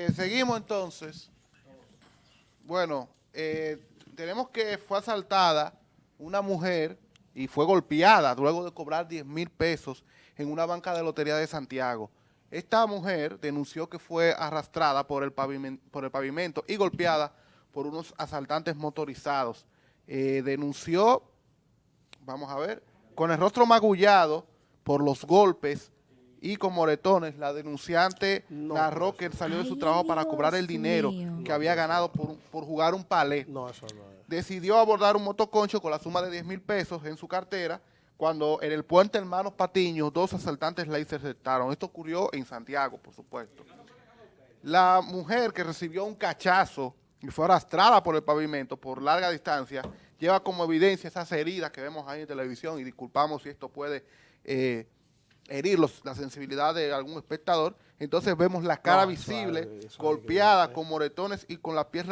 Eh, seguimos entonces. Bueno, eh, tenemos que fue asaltada una mujer y fue golpeada luego de cobrar 10 mil pesos en una banca de lotería de Santiago. Esta mujer denunció que fue arrastrada por el pavimento, y golpeada por unos asaltantes motorizados. Eh, denunció, vamos a ver, con el rostro magullado por los golpes y con moretones, la denunciante No, narró que él salió de su trabajo para cobrar el dinero mío. que había ganado por, por jugar un palé. No, eso no es. Decidió abordar un motoconcho con la suma de 10 mil pesos en su cartera cuando en el puente Hermanos Patiño dos asaltantes la interceptaron. Esto ocurrió en Santiago, por supuesto. La mujer que recibió un cachazo y fue arrastrada por el pavimento por larga distancia, lleva como evidencia esas heridas que vemos ahí en televisión y disculpamos si esto puede eh, herir los- la sensibilidad de algún espectador. Entonces vemos la cara No, visible, eso golpeada, con moretones y con la piel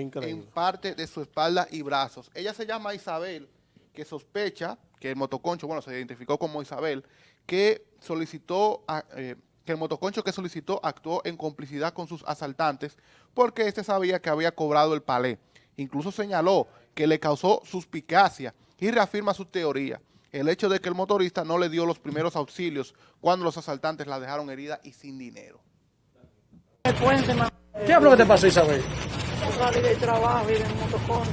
increíble. en parte de su espalda y brazos. Ella se llama Isabel, que sospecha que el motoconcho, bueno, se identificó como Isabel, que solicitó, a- eh, que el motoconcho que solicitó actuó en complicidad con sus asaltantes porque este sabía que había cobrado el palé. Incluso señaló que le causó suspicacia y reafirma su teoría. El hecho de que el motorista no le dio los primeros auxilios cuando los asaltantes la dejaron herida y sin dinero. ¿Qué es lo que te pasó, Isabel? Yo salí del trabajo y en motoconcho.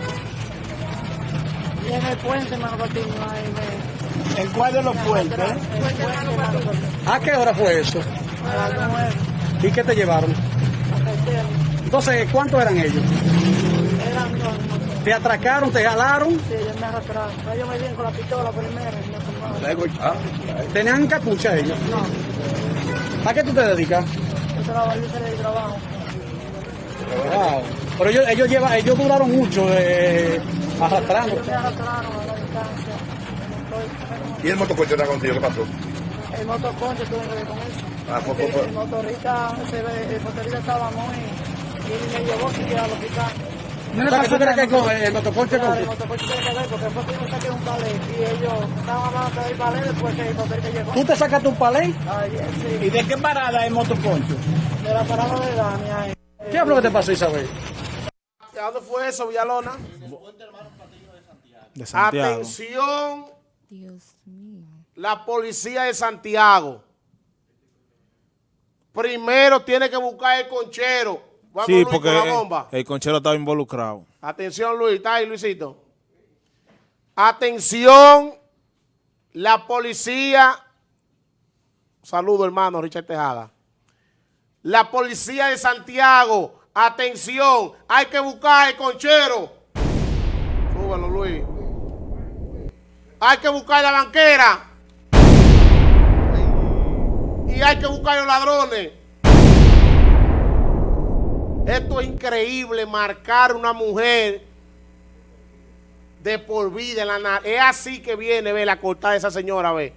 Y en el puente, mano, ahí me... ¿En cuál de los puentes? ¿A qué hora fue eso? a las nueve, ¿Y qué te llevaron? Entonces, ¿cuántos eran ellos? ¿Te atracaron, te jalaron? sí, ellos me arrastraron. Ellos me dieron con la pistola primero y me tomaron. ¿Tenían capucha ellos? No, ¿A qué tú te dedicas? yo trabajo, yo del trabajo. Wow. Pero ellos, ellos, llevan, ellos duraron mucho eh, arrastrando. Ellos me arrastraron a la distancia. ¿Y el motocoche está contigo? ¿Qué pasó? El motoconcho tuve que ver con eso. Ah, fue- fue- Porque fue- El motorista, se ve- el motorista estaba muy... Y me llevó siquiera al hospital. O sea, que tú crees que con el motoconcho Claro, el con... motoconcho tiene que ver porque fue que yo saqué un palé y ellos estaban hablando del palé después que el motorista llegó. ¿Tú te sacaste un palé? Ay, sí, ¿Y de qué parada es el motoconcho? de la parada de Dani ahí. ¿Qué es lo que te pasó, Isabel? ¿A dónde fue eso, Villalona? de Santiago. Atención, Dios mío. la policía de Santiago. Primero tiene que buscar el conchero. Vamos, Sí, Luis, porque con la bomba. el conchero estaba involucrado. Atención, Luis. ¿Está ahí, Luisito? Atención, la policía. Saludo, hermano Richard Tejada. La policía de Santiago. Atención, hay que buscar el conchero. Súbelo, Luis. Hay que buscar la banquera. Y hay que buscar los ladrones. Esto es increíble, marcar una mujer de por vida en la nariz. Es así que viene, ve, la cortada de esa señora, ve.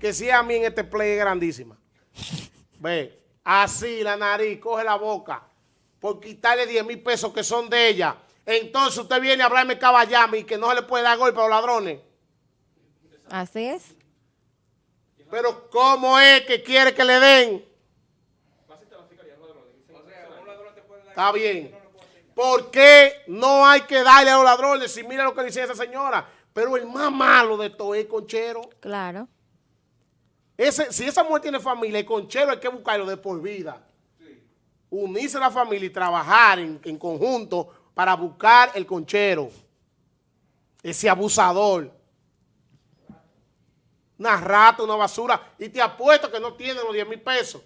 Que si a mí en este play es grandísima. Ve, así la nariz, coge la boca, por quitarle 10 mil pesos que son de ella. Entonces usted viene a hablarme caballame y que no se le puede dar golpe a los ladrones. Así es. Pero ¿cómo es que quiere que le den? Está bien. ¿Por qué no hay que darle a los ladrones? Si mira lo que dice esa señora. Pero el más malo de todo es el conchero. Claro. Ese, si esa mujer tiene familia, el conchero hay que buscarlo de por vida. Unirse a la familia y trabajar en, en conjunto para buscar el conchero. Ese abusador. Una rata, una basura. Y te apuesto que no tiene los 10 mil pesos.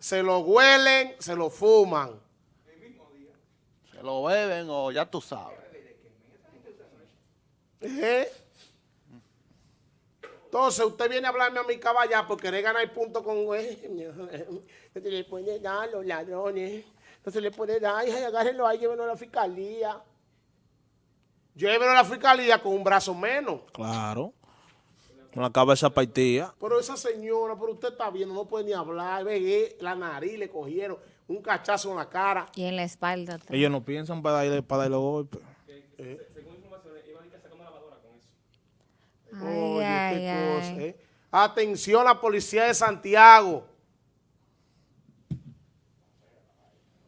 Se lo huelen, se lo fuman. Se lo beben o ya tú sabes. ¿Eh? Entonces usted viene a hablarme a mi caballa porque querer ganar punto con no se le puede dar a los ladrones, no se le puede dar, ay, agárrenlo ahí, llévenlo a la fiscalía. Llévenlo a la fiscalía con un brazo menos. Claro. Con la cabeza partida. Pero esa señora, pero usted está viendo, no puede ni hablar. Ve, eh, la nariz le cogieron un cachazo en la cara. Y en la espalda. Ellos no piensan para darle, para darle golpes. Eh, según informaciones, iban a sacar una lavadora con eso. Ay, Oye, ay, qué. Cosa. Eh. Atención a la policía de Santiago.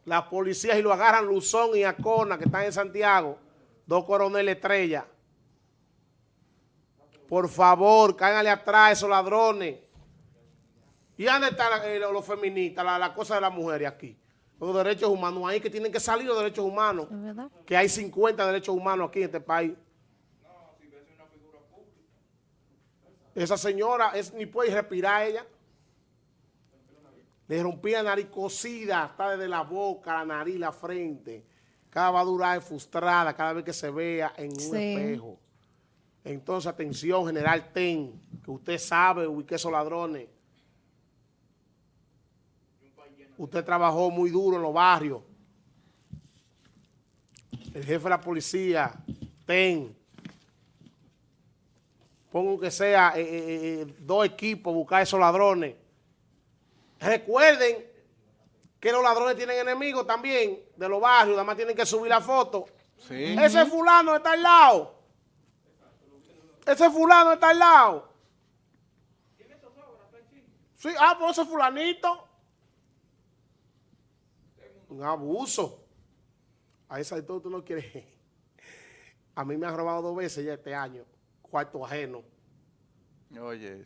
Las policías y lo agarran Luzón y Acona, que están en Santiago. Dos coroneles estrella. Por favor, cáiganle atrás a esos ladrones. ¿Y dónde están eh, los feministas, la, la cosa de las mujeres aquí? Los derechos humanos, ahí que tienen que salir los derechos humanos. Que hay 50 derechos humanos aquí en este país. Esa señora es, ni puede respirar ella. Le rompía la nariz cosida, hasta desde la boca, la nariz, la frente. Cada va a durar frustrada cada vez que se vea en un Sí. espejo. Entonces, atención, general Ten, que usted sabe ubique esos ladrones. Usted trabajó muy duro en los barrios. El jefe de la policía, Ten, pongo que sea eh, eh, eh, dos equipos, buscar esos ladrones. Recuerden que los ladrones tienen enemigos también de los barrios, nada más tienen que subir la foto. Sí. Ese fulano está al lado. Ese fulano está al lado. Sí, ah, pues ese fulanito. Un abuso. A esa de todo tú no quieres. A mí me han robado dos veces ya este año. Cuarto ajeno. Oye,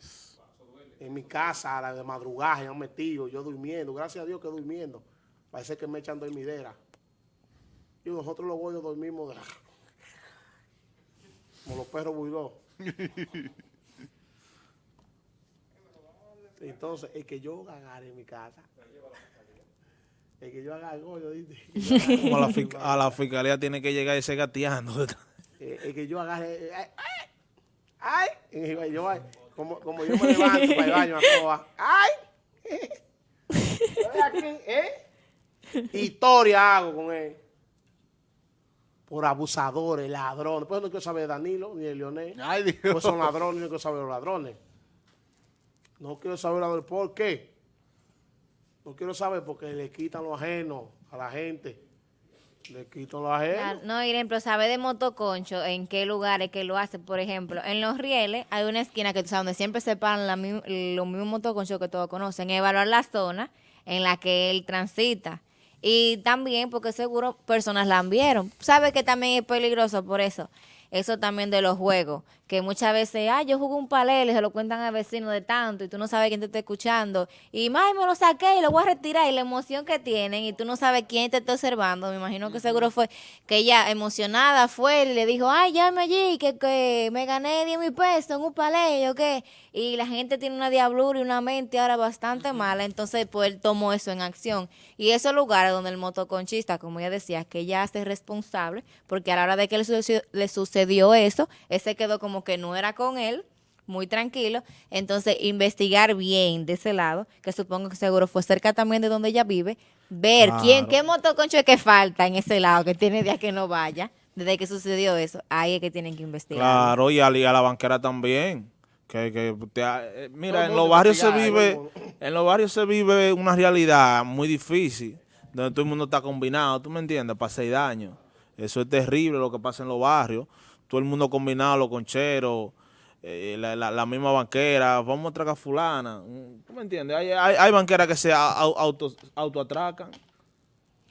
En mi casa, a la de madrugada, han metido, yo durmiendo. Gracias a Dios que durmiendo. Parece que me echan dormidera. Y nosotros los bollos dormimos de- como los perros builó. Entonces, el que yo agarre en mi casa, el que yo agarre, yo Como a la, a la fiscalía tiene que llegar ese gateando. eh, el que yo agarre, ay, ay, ay, y yo, ay, como, como yo me levanto para el baño a ay, aquí, ¿eh? Historia hago con él. Por abusadores, ladrones. Pues no quiero saber de Danilo ni de Leonel. Ay, Dios. Pues son ladrones, no quiero saber de los ladrones. No quiero saber ladrones. ¿Por qué? No quiero saber porque le quitan lo ajeno a la gente. Le quitan lo ajeno. No, Irene, pero sabe de motoconcho en qué lugares que lo hace. Por ejemplo, en Los Rieles hay una esquina que tú sabes donde siempre se paran los mismos motoconchos que todos conocen. Evaluar la zona en la que él transita. Y también porque seguro personas la vieron. Sabe que también es peligroso por eso. Eso también de los juegos. Que muchas veces, ah, yo jugué un palel y se lo cuentan al vecino de tanto y tú no sabes quién te está escuchando. Y más me lo saqué y lo voy a retirar y la emoción que tienen y tú no sabes quién te está observando. Me imagino que seguro fue que ella emocionada fue y le dijo, ay, llame allí, que, que me gané 10 mil pesos en un palé o qué. Y la gente tiene una diablura y una mente ahora bastante mala. Entonces, pues él tomó eso en acción. Y esos lugares donde el motoconchista, como ella decía, que ella hace responsable, porque a la hora de que le sucedió, le sucedió eso, él se quedó como que no era con él, muy tranquilo. Entonces, investigar bien de ese lado, que supongo que seguro fue cerca también de donde ella vive, ver quién, qué motoconcho es que falta en ese lado, que tiene días que no vaya, desde que sucedió eso. Ahí es que tienen que investigar. Claro, y a, y a la banquera también. Que, que te eh, mira, en los barrios se vive, en los barrios se vive una realidad muy difícil, donde todo el mundo está combinado, ¿tú me entiendes? Para hacer daño. Eso es terrible lo que pasa en los barrios. Todo el mundo combinado, los concheros, eh, la, la- la misma banquera, vamos a atracar a fulana. ¿Tú me entiendes? Hay, hay, hay banqueras que se au- auto, autoatracan.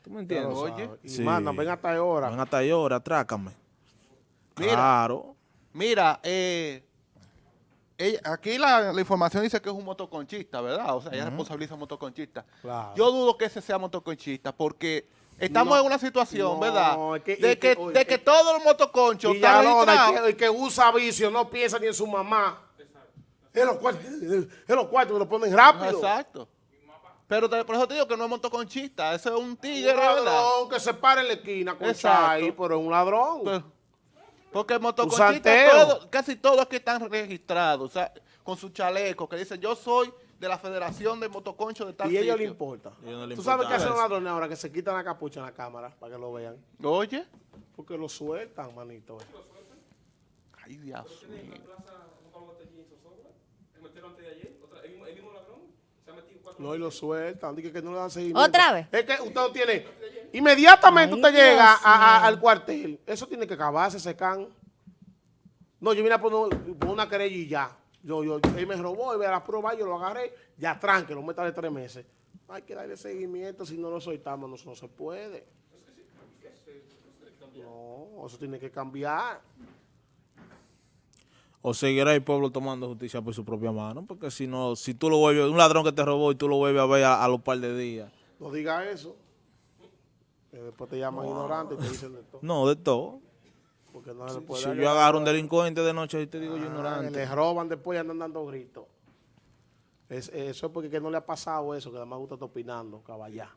¿Tú me entiendes? Oye. Y Sí. mandan, ven hasta ahora. Van hasta ahí ahora, atrácame. Mira. Claro. Mira, eh, ella- aquí la, la información dice que es un motoconchista, ¿verdad? O sea, ella responsabiliza a un motoconchista. Claro. Yo dudo que ese sea motoconchista porque estamos No, en una situación, no, ¿verdad? es que- de que, que, oye, de que que- todos los motoconchos están el registrados. que, el que usa vicio no piensa ni en su mamá. En los cuartos, en los cuartos que lo ponen rápido. Exacto. Pero te- por eso te digo que no es motoconchista, ese es un Un tigre, ¿verdad? ladrón que se para en la esquina con Exacto. Chay, pero es un ladrón. Pues, porque santeo. motoconchistas, todo- casi todos aquí están registrados, o sea, con su chaleco, que dicen, yo soy de la Federación de Motoconchos de tal y a ellos le sitio". importa. No ¿Tú sabes qué hacen los ladrones ahora? Que se quitan la capucha en la cámara para que lo vean. Oye. Porque lo sueltan, manito. Ay, Dios mío. No, y lo sueltan. Dije que no le dan seguimiento. ¿Otra vez? Es que usted no tiene... Inmediatamente Ay, usted llega Dios a- a- mío. al cuartel. Eso tiene que acabarse, ese can. No, yo vine a poner, poner una querella y ya. Yo, yo, él me robó, y ve la prueba, yo lo agarré, ya tranque, lo meta de tres meses. Hay que darle seguimiento, si no lo soltamos, no, no se puede. No, eso tiene que cambiar. O seguirá el pueblo tomando justicia por su propia mano, porque si no, si tú lo vuelves, un ladrón que te robó y tú lo vuelves a ver a, a los par de días. No diga eso. Que después te llaman ignorante y te dicen de todo. No, de todo. Porque no se le puede Si yo agarro un delincuente de noche y te digo yo Ah, ignorante. Le roban después y andan dando gritos. Es- eso es porque que no le ha pasado eso, que además gusta estar opinando, caballá.